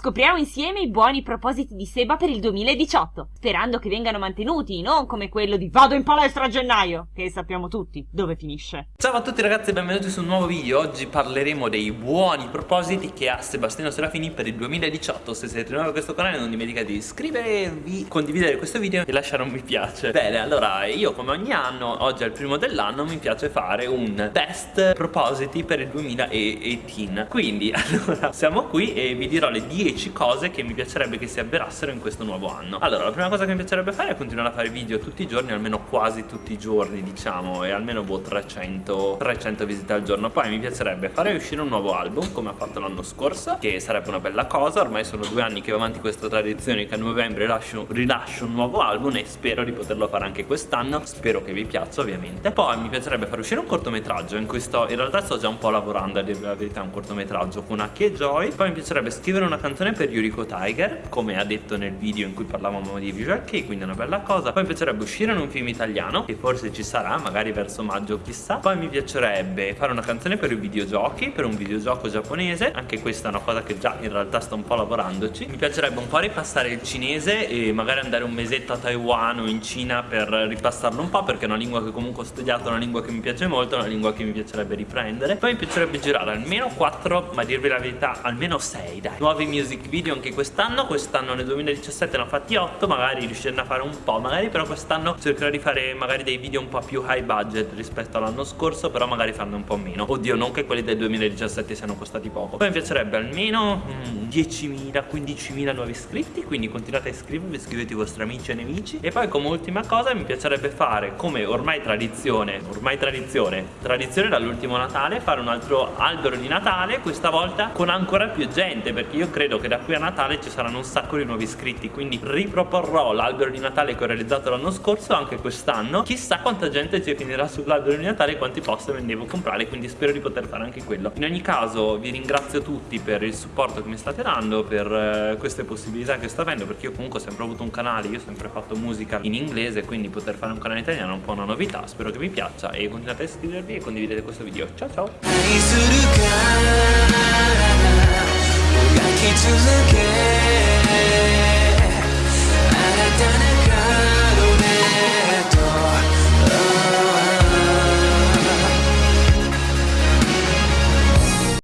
Scopriamo insieme i buoni propositi di Seba per il 2018, sperando che vengano mantenuti, non come quello di vado in palestra a gennaio, che sappiamo tutti dove finisce. Ciao a tutti ragazzi e benvenuti su un nuovo video, oggi parleremo dei buoni propositi che ha Sebastiano Serafini per il 2018, se siete nuovi a questo canale non dimenticate di iscrivervi, condividere questo video e lasciare un mi piace. Bene, allora io come ogni anno, oggi è il primo dell'anno, mi piace fare un best propositi per il 2018, quindi allora siamo qui e vi dirò le 10 cose che mi piacerebbe che si avverassero in questo nuovo anno. Allora la prima cosa che mi piacerebbe fare è continuare a fare video tutti i giorni Almeno quasi tutti i giorni diciamo E almeno boh 300, 300 visite al giorno. Poi mi piacerebbe fare uscire un nuovo album Come ha fatto l'anno scorso Che sarebbe una bella cosa. Ormai sono due anni che va avanti questa tradizione Che a novembre rilascio, rilascio un nuovo album E spero di poterlo fare anche quest'anno. Spero che vi piaccia ovviamente. Poi mi piacerebbe fare uscire un cortometraggio. In cui sto, in realtà sto già un po' lavorando a dire la verità Un cortometraggio con Aki e Joy. Poi mi piacerebbe scrivere una canzone per Yuriko Tiger come ha detto nel video in cui parlavamo di Visual Kei quindi è una bella cosa. Poi mi piacerebbe uscire in un film italiano che forse ci sarà magari verso maggio chissà. Poi mi piacerebbe fare una canzone per i videogiochi per un videogioco giapponese. Anche questa è una cosa che già in realtà sto un po' lavorandoci. Mi piacerebbe un po' ripassare il cinese e magari andare un mesetto a Taiwan o in Cina per ripassarlo un po' perché è una lingua che comunque ho studiato una lingua che mi piace molto una lingua che mi piacerebbe riprendere. Poi mi piacerebbe girare almeno 4 ma dirvi la verità almeno 6 dai. Nuovi music video anche quest'anno Quest'anno nel 2017 ne ho fatti 8 Magari riuscirne a fare un po' Magari però quest'anno cercherò di fare magari dei video un po' più high budget rispetto all'anno scorso Però magari farne un po' meno. Oddio non che quelli del 2017 siano costati poco. Poi mi piacerebbe almeno mm, 10.000, 15.000 nuovi iscritti Quindi continuate a iscrivervi, iscrivete i vostri amici e nemici. E poi come ultima cosa mi piacerebbe fare come ormai tradizione Ormai tradizione Tradizione dall'ultimo Natale Fare un altro albero di Natale Questa volta con ancora più gente Perché io credo che da qui a Natale ci saranno un sacco di nuovi iscritti Quindi riproporrò l'albero di Natale che ho realizzato l'anno scorso anche quest'anno. Chissà quanta gente ci finirà sull'albero di Natale e quanti poster me ne devo comprare Quindi spero di poter fare anche quello. In ogni caso vi ringrazio tutti per il supporto che mi state dando Per eh, queste possibilità che sto avendo Perché io comunque ho sempre avuto un canale Io ho sempre fatto musica in inglese Quindi poter fare un canale italiano è un po' una novità Spero che vi piaccia e continuate a iscrivervi e condividete questo video. Ciao ciao